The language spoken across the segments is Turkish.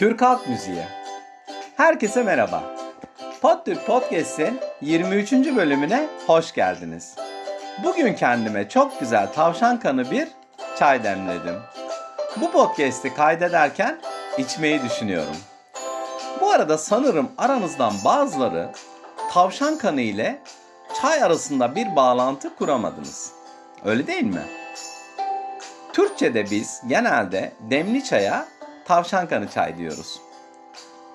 Türk Halk Müziği. Herkese merhaba. Podtürk Podcast'in 23. bölümüne hoş geldiniz. Bugün kendime çok güzel tavşan kanı bir çay demledim. Bu podcast'i kaydederken içmeyi düşünüyorum. Bu arada sanırım aranızdan bazıları tavşan kanı ile çay arasında bir bağlantı kuramadınız. Öyle değil mi? Türkçe'de biz genelde demli çaya tavşan kanı çay diyoruz.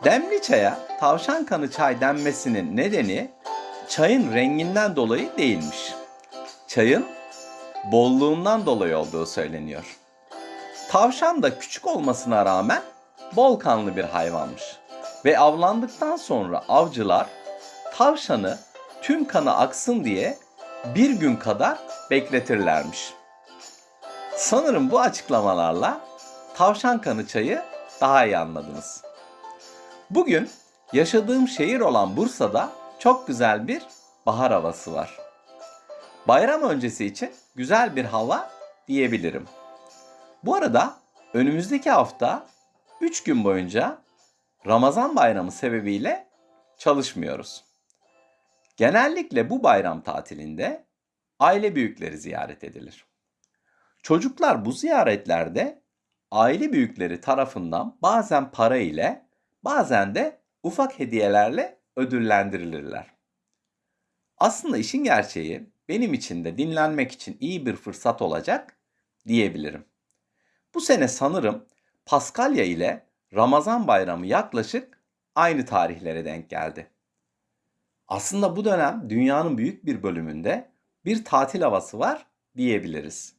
Demli çaya tavşan kanı çay denmesinin nedeni çayın renginden dolayı değilmiş. Çayın bolluğundan dolayı olduğu söyleniyor. Tavşan da küçük olmasına rağmen bol kanlı bir hayvanmış. Ve avlandıktan sonra avcılar tavşanı tüm kanı aksın diye bir gün kadar bekletirlermiş. Sanırım bu açıklamalarla tavşan kanı çayı daha iyi anladınız. Bugün yaşadığım şehir olan Bursa'da çok güzel bir bahar havası var. Bayram öncesi için güzel bir hava diyebilirim. Bu arada önümüzdeki hafta 3 gün boyunca Ramazan bayramı sebebiyle çalışmıyoruz. Genellikle bu bayram tatilinde aile büyükleri ziyaret edilir. Çocuklar bu ziyaretlerde aile büyükleri tarafından bazen para ile bazen de ufak hediyelerle ödüllendirilirler. Aslında işin gerçeği benim için de dinlenmek için iyi bir fırsat olacak diyebilirim. Bu sene sanırım Paskalya ile Ramazan bayramı yaklaşık aynı tarihlere denk geldi. Aslında bu dönem dünyanın büyük bir bölümünde bir tatil havası var diyebiliriz.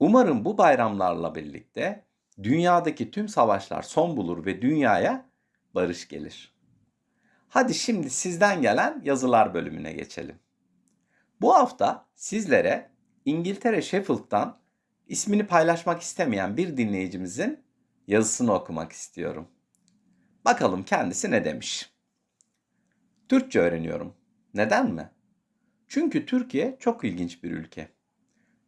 Umarım bu bayramlarla birlikte dünyadaki tüm savaşlar son bulur ve dünyaya barış gelir. Hadi şimdi sizden gelen yazılar bölümüne geçelim. Bu hafta sizlere İngiltere Sheffield'dan ismini paylaşmak istemeyen bir dinleyicimizin yazısını okumak istiyorum. Bakalım kendisi ne demiş. Türkçe öğreniyorum. Neden mi? Çünkü Türkiye çok ilginç bir ülke.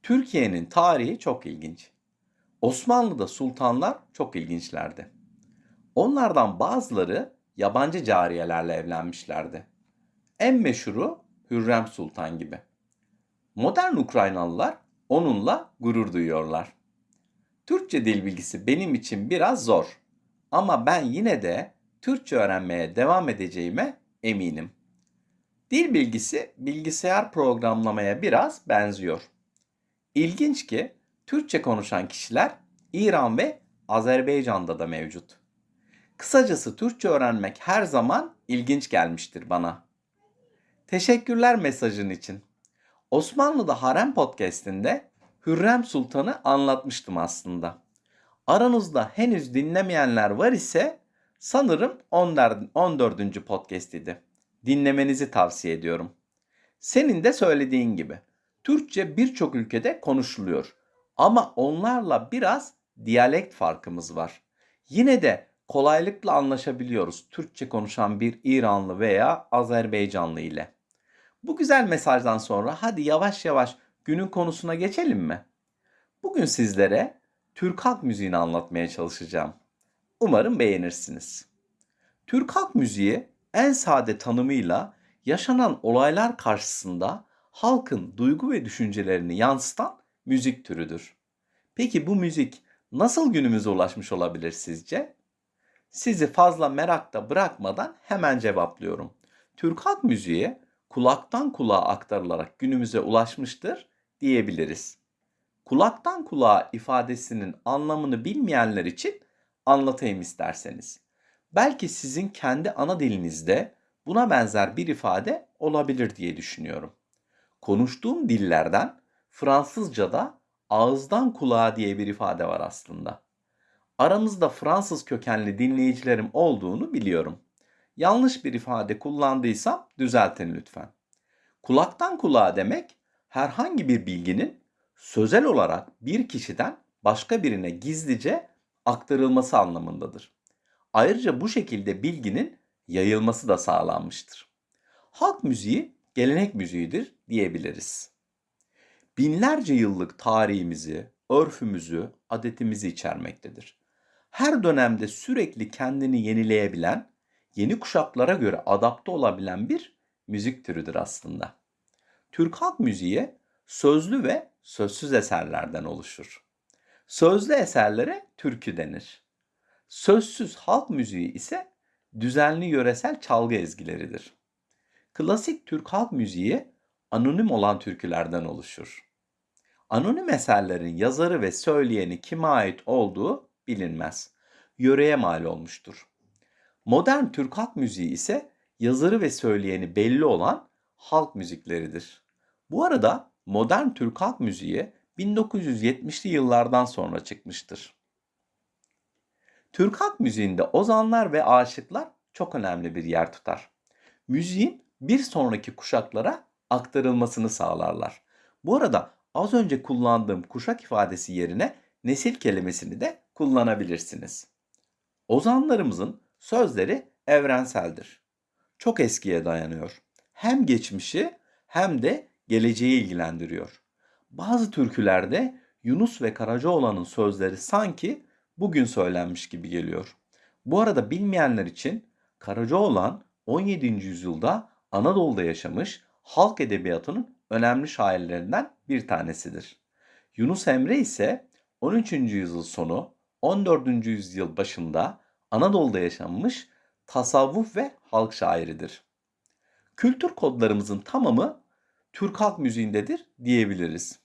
Türkiye'nin tarihi çok ilginç. Osmanlı'da sultanlar çok ilginçlerdi. Onlardan bazıları yabancı cariyelerle evlenmişlerdi. En meşhuru Hürrem Sultan gibi. Modern Ukraynalılar onunla gurur duyuyorlar. Türkçe dil bilgisi benim için biraz zor ama ben yine de Türkçe öğrenmeye devam edeceğime eminim. Dil bilgisi bilgisayar programlamaya biraz benziyor. İlginç ki Türkçe konuşan kişiler İran ve Azerbaycan'da da mevcut. Kısacası Türkçe öğrenmek her zaman ilginç gelmiştir bana. Teşekkürler mesajın için. Osmanlı'da Harem Podcast'inde Hürrem Sultan'ı anlatmıştım aslında. Aranızda henüz dinlemeyenler var ise sanırım 14. podcast idi. Dinlemenizi tavsiye ediyorum. Senin de söylediğin gibi Türkçe birçok ülkede konuşuluyor. Ama onlarla biraz diyalekt farkımız var. Yine de kolaylıkla anlaşabiliyoruz Türkçe konuşan bir İranlı veya Azerbaycanlı ile. Bu güzel mesajdan sonra hadi yavaş yavaş günün konusuna geçelim mi? Bugün sizlere Türk halk müziğini anlatmaya çalışacağım. Umarım beğenirsiniz. Türk halk müziği en sade tanımıyla yaşanan olaylar karşısında halkın duygu ve düşüncelerini yansıtan müzik türüdür. Peki bu müzik nasıl günümüze ulaşmış olabilir sizce? Sizi fazla merakta bırakmadan hemen cevaplıyorum. Türk halk müziği kulaktan kulağa aktarılarak günümüze ulaşmıştır diyebiliriz. Kulaktan kulağa ifadesinin anlamını bilmeyenler için anlatayım isterseniz. Belki sizin kendi ana dilinizde buna benzer bir ifade olabilir diye düşünüyorum. Konuştuğum dillerden Fransızca'da ağızdan kulağa diye bir ifade var aslında. Aramızda Fransız kökenli dinleyicilerim olduğunu biliyorum. Yanlış bir ifade kullandıysam düzeltin lütfen. Kulaktan kulağa demek herhangi bir bilginin sözel olarak bir kişiden başka birine gizlice aktarılması anlamındadır. Ayrıca bu şekilde bilginin yayılması da sağlanmıştır. Halk müziği gelenek müziğidir diyebiliriz. Binlerce yıllık tarihimizi, örfümüzü, adetimizi içermektedir. her dönemde sürekli kendini yenileyebilen, yeni kuşaklara göre adapte olabilen bir müzik türüdür aslında. Türk halk müziği sözlü ve sözsüz eserlerden oluşur. Sözlü eserlere türkü denir. Sözsüz halk müziği ise düzenli yöresel çalgı ezgileridir. Klasik Türk halk müziği anonim olan türkülerden oluşur. Anonim eserlerin yazarı ve söyleyeni kime ait olduğu bilinmez. Yöreye mal olmuştur. Modern Türk halk müziği ise yazarı ve söyleyeni belli olan halk müzikleridir. Bu arada modern Türk halk müziği 1970'li yıllardan sonra çıkmıştır. Türk halk müziğinde ozanlar ve aşıklar çok önemli bir yer tutar. Müziğin bir sonraki kuşaklara aktarılmasını sağlarlar. Bu arada az önce kullandığım kuşak ifadesi yerine nesil kelimesini de kullanabilirsiniz. Ozanlarımızın sözleri evrenseldir. Çok eskiye dayanıyor. Hem geçmişi hem de geleceği ilgilendiriyor. Bazı türkülerde Yunus ve Karacaoğlan'ın sözleri sanki bugün söylenmiş gibi geliyor. Bu arada bilmeyenler için Karacaoğlan 17. yüzyılda Anadolu'da yaşamış halk edebiyatının önemli şairlerinden bir tanesidir. Yunus Emre ise 13. yüzyıl sonu 14. yüzyıl başında Anadolu'da yaşanmış tasavvuf ve halk şairidir. Kültür kodlarımızın tamamı Türk halk müziğindedir diyebiliriz.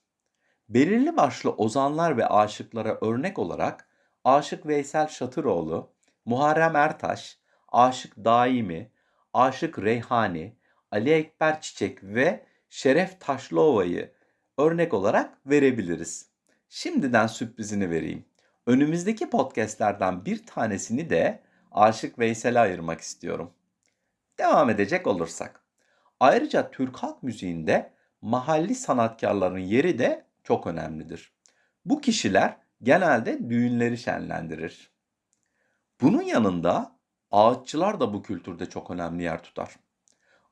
Belirli başlı ozanlar ve aşıklara örnek olarak Aşık Veysel Şatıroğlu, Muharrem Ertaş, Aşık Daimi, Aşık Reyhani, Ali Ekber Çiçek ve Şeref Taşlıova'yı örnek olarak verebiliriz. Şimdiden sürprizini vereyim. Önümüzdeki podcastlerden bir tanesini de Aşık Veysel'e ayırmak istiyorum. Devam edecek olursak. Ayrıca Türk halk müziğinde mahalli sanatkarların yeri de çok önemlidir. Bu kişiler genelde düğünleri şenlendirir. Bunun yanında ağıtçılar da bu kültürde çok önemli yer tutar.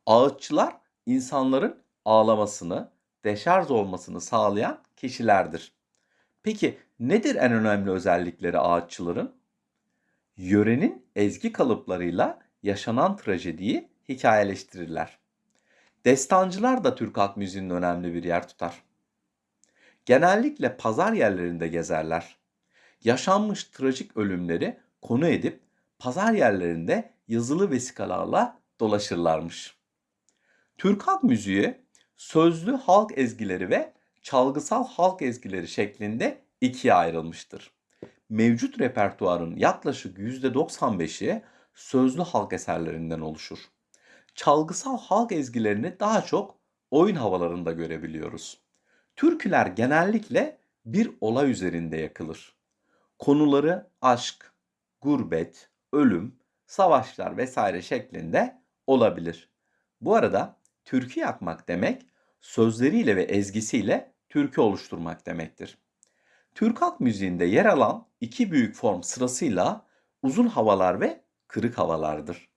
Ağıtçılar insanların ağlamasını, deşarj olmasını sağlayan kişilerdir. Peki nedir en önemli özellikleri ağıtçıların? Yörenin ezgi kalıplarıyla yaşanan trajediyi hikayeleştirirler. Destancılar da Türk halk müziğinin önemli bir yer tutar. Genellikle pazar yerlerinde gezerler. Yaşanmış trajik ölümleri konu edip pazar yerlerinde yazılı vesikalarla dolaşırlarmış. Türk halk müziği sözlü halk ezgileri ve çalgısal halk ezgileri şeklinde ikiye ayrılmıştır. Mevcut repertuarın yaklaşık %95'i sözlü halk eserlerinden oluşur. Çalgısal halk ezgilerini daha çok oyun havalarında görebiliyoruz. Türküler genellikle bir olay üzerinde yakılır. Konuları aşk, gurbet, ölüm, savaşlar vesaire şeklinde olabilir. Bu arada türkü yakmak demek sözleriyle ve ezgisiyle türkü oluşturmak demektir. Türk halk müziğinde yer alan iki büyük form sırasıyla uzun havalar ve kırık havalardır.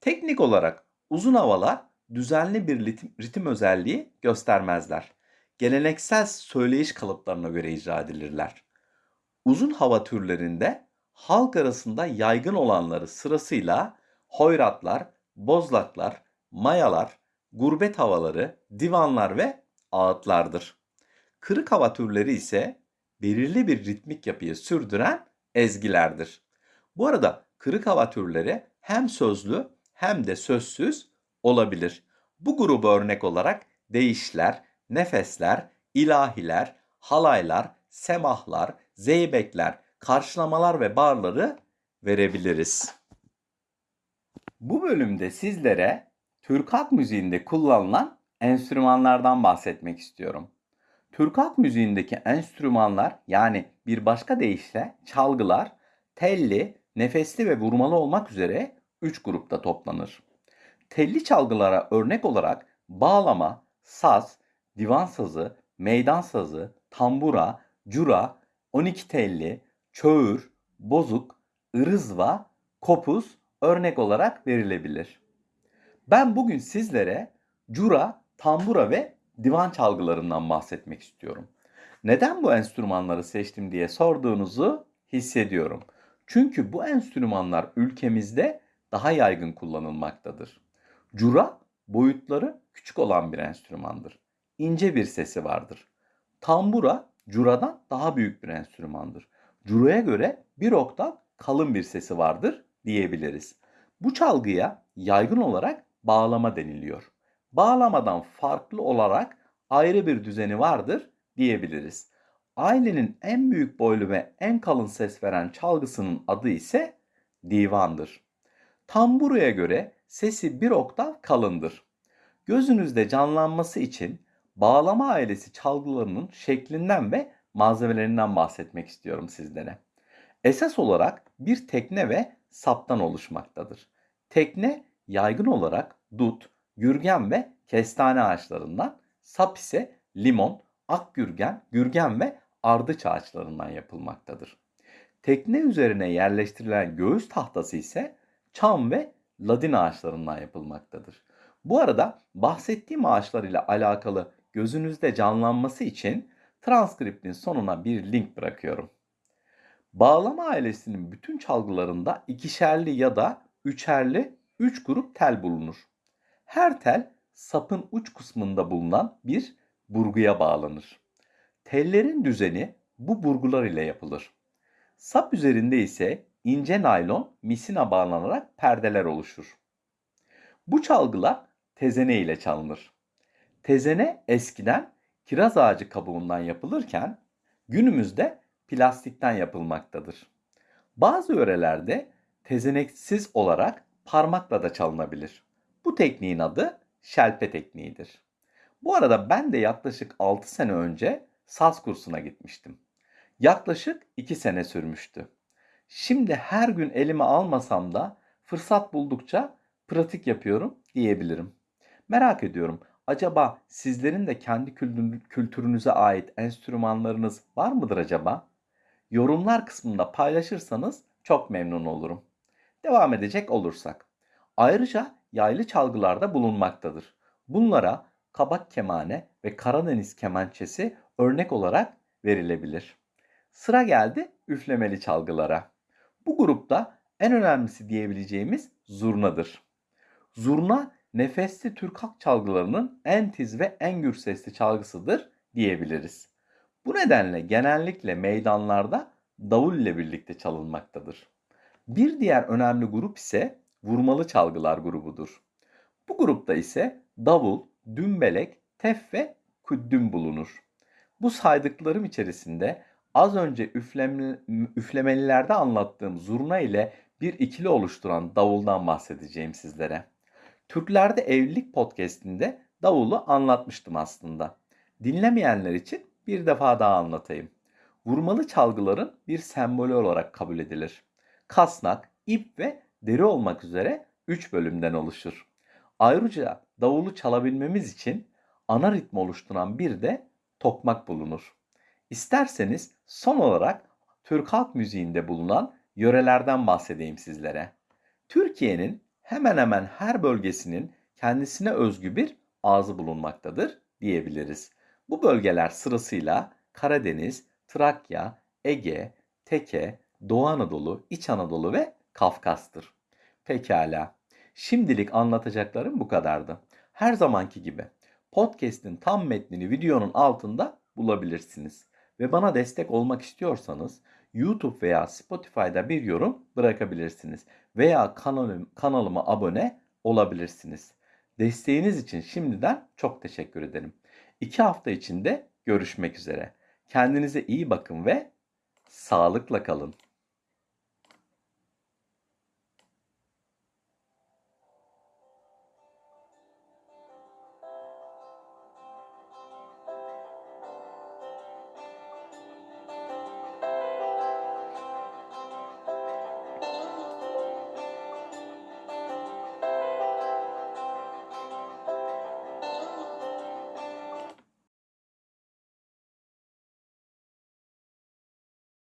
Teknik olarak uzun havalar düzenli bir ritim, ritim özelliği göstermezler. Geleneksel söyleyiş kalıplarına göre icra edilirler. Uzun hava türlerinde halk arasında yaygın olanları sırasıyla hoyratlar, bozlaklar, mayalar, gurbet havaları, divanlar ve ağıtlardır. Kırık hava türleri ise belirli bir ritmik yapıyı sürdüren ezgilerdir. Bu arada kırık hava türleri hem sözlü hem de sözsüz olabilir. Bu grubu örnek olarak değişler, nefesler, ilahiler, halaylar, semahlar, zeybekler, karşılamalar ve barları verebiliriz. Bu bölümde sizlere Türk halk müziğinde kullanılan enstrümanlardan bahsetmek istiyorum. Türk halk müziğindeki enstrümanlar yani bir başka deyişle çalgılar telli, nefesli ve vurmalı olmak üzere 3 grupta toplanır. Telli çalgılara örnek olarak bağlama, saz, divan sazı, meydan sazı, tambura, cura, 12 telli, çöğür, bozuk, ırızva, kopuz örnek olarak verilebilir. Ben bugün sizlere cura, tambura ve divan çalgılarından bahsetmek istiyorum. Neden bu enstrümanları seçtim diye sorduğunuzu hissediyorum. Çünkü bu enstrümanlar ülkemizde daha yaygın kullanılmaktadır. Cura boyutları küçük olan bir enstrümandır. İnce bir sesi vardır. Tambura curadan daha büyük bir enstrümandır. Curaya göre bir oktav kalın bir sesi vardır diyebiliriz. Bu çalgıya yaygın olarak bağlama deniliyor. Bağlamadan farklı olarak ayrı bir düzeni vardır diyebiliriz. Ailenin en büyük boylu ve en kalın ses veren çalgısının adı ise divandır. Tamburaya göre sesi bir oktav kalındır. Gözünüzde canlanması için bağlama ailesi çalgılarının şeklinden ve malzemelerinden bahsetmek istiyorum sizlere. Esas olarak bir tekne ve saptan oluşmaktadır. Tekne yaygın olarak dut, gürgen ve kestane ağaçlarından, sap ise limon, akgürgen, gürgen ve ardıç ağaçlarından yapılmaktadır. Tekne üzerine yerleştirilen göğüs tahtası ise çam ve ladin ağaçlarından yapılmaktadır. Bu arada bahsettiğim ağaçlar ile alakalı gözünüzde canlanması için transkriptin sonuna bir link bırakıyorum. Bağlama ailesinin bütün çalgılarında ikişerli ya da üçerli üç grup tel bulunur. Her tel sapın uç kısmında bulunan bir burguya bağlanır. Tellerin düzeni bu burgular ile yapılır. Sap üzerinde ise ince naylon misina bağlanarak perdeler oluşur. Bu çalgılar tezene ile çalınır. Tezene eskiden kiraz ağacı kabuğundan yapılırken günümüzde plastikten yapılmaktadır. Bazı yörelerde tezeneksiz olarak parmakla da çalınabilir. Bu tekniğin adı şelpe tekniğidir. Bu arada ben de yaklaşık 6 sene önce saz kursuna gitmiştim. Yaklaşık 2 sene sürmüştü. Şimdi her gün elime almasam da fırsat buldukça pratik yapıyorum diyebilirim. Merak ediyorum. Acaba sizlerin de kendi kültürünüze ait enstrümanlarınız var mıdır acaba? Yorumlar kısmında paylaşırsanız çok memnun olurum. Devam edecek olursak. Ayrıca yaylı çalgılarda bulunmaktadır. Bunlara kabak kemane ve Karadeniz kemençesi örnek olarak verilebilir. Sıra geldi üflemeli çalgılara. Bu grupta en önemlisi diyebileceğimiz zurnadır. Zurna nefesli Türk halk çalgılarının en tiz ve en gür sesli çalgısıdır diyebiliriz. Bu nedenle genellikle meydanlarda davul ile birlikte çalınmaktadır. Bir diğer önemli grup ise vurmalı çalgılar grubudur. Bu grupta ise davul, dümbelek, tef ve küddüm bulunur. Bu saydıklarım içerisinde az önce üfleme, üflemelilerde anlattığım zurna ile bir ikili oluşturan davuldan bahsedeceğim sizlere. Türklerde Evlilik podcastinde davulu anlatmıştım aslında. Dinlemeyenler için bir defa daha anlatayım. Vurmalı çalgıların bir sembolü olarak kabul edilir. Kasnak, ip ve deri olmak üzere 3 bölümden oluşur. Ayrıca davulu çalabilmemiz için ana ritmi oluşturan bir de tokmak bulunur. İsterseniz son olarak Türk halk müziğinde bulunan yörelerden bahsedeyim sizlere. Türkiye'nin hemen hemen her bölgesinin kendisine özgü bir ağzı bulunmaktadır diyebiliriz. Bu bölgeler sırasıyla Karadeniz, Trakya, Ege, Teke, Doğu Anadolu, İç Anadolu ve Kafkas'tır. Pekala. Şimdilik anlatacaklarım bu kadardı. Her zamanki gibi podcast'in tam metnini videonun altında bulabilirsiniz. Ve bana destek olmak istiyorsanız YouTube veya Spotify'da bir yorum bırakabilirsiniz. Veya kanalım, kanalıma abone olabilirsiniz. Desteğiniz için şimdiden çok teşekkür ederim. İki hafta içinde görüşmek üzere. Kendinize iyi bakın ve sağlıkla kalın.